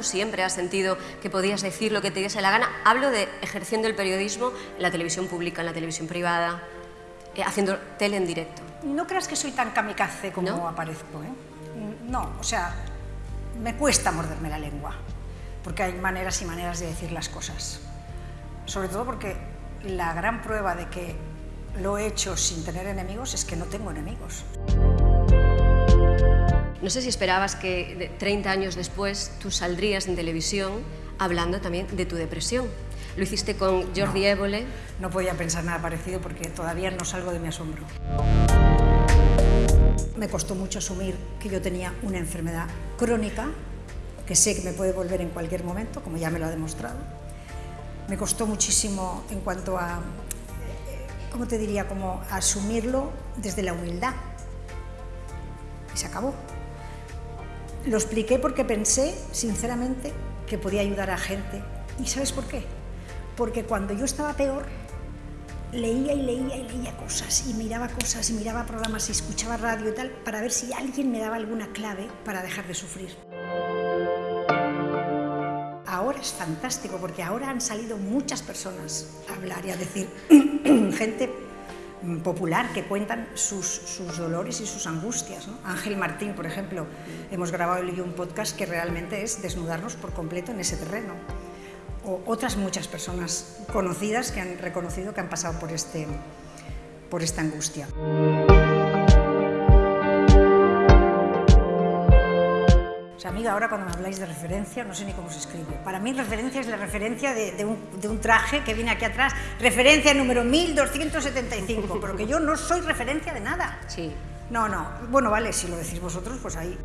tú siempre has sentido que podías decir lo que te diese la gana. Hablo de ejerciendo el periodismo en la televisión pública, en la televisión privada, eh, haciendo tele en directo. No creas que soy tan kamikaze como ¿No? aparezco, ¿eh? No, o sea, me cuesta morderme la lengua, porque hay maneras y maneras de decir las cosas. Sobre todo porque la gran prueba de que lo he hecho sin tener enemigos es que no tengo enemigos. No sé si esperabas que de- 30 años después tú saldrías en televisión hablando también de tu depresión. Lo hiciste con Jordi Évole. No podía pensar nada parecido porque todavía no salgo de mi asombro. Me costó mucho asumir que yo tenía una enfermedad crónica, que sé que me puede volver en cualquier momento, como ya me lo ha demostrado. Me costó muchísimo en cuanto a, ¿cómo te diría?, como asumirlo desde la humildad. Y se acabó. Lo expliqué porque pensé, sinceramente, que podía ayudar a gente. ¿Y sabes por qué? Porque cuando yo estaba peor, leía y leía y leía cosas, y miraba cosas, y miraba programas, y escuchaba radio y tal, para ver si alguien me daba alguna clave para dejar de sufrir. Ahora es fantástico, porque ahora han salido muchas personas a hablar y a decir, gente popular que cuentan sus, sus dolores y sus angustias. Ángel Martín, por ejemplo, hemos grabado un podcast que realmente es desnudarnos por completo en ese terreno. O otras muchas personas conocidas que han reconocido que han pasado por, este, por esta angustia. O sea, amiga, ahora cuando me habláis de referencia, no sé ni cómo se escribe. Para mí referencia es la referencia de, de un, de un traje que viene aquí atrás, referencia número 1275, pero que yo no soy referencia de nada. Sí. No, no. Bueno, vale, si lo decís vosotros, pues ahí.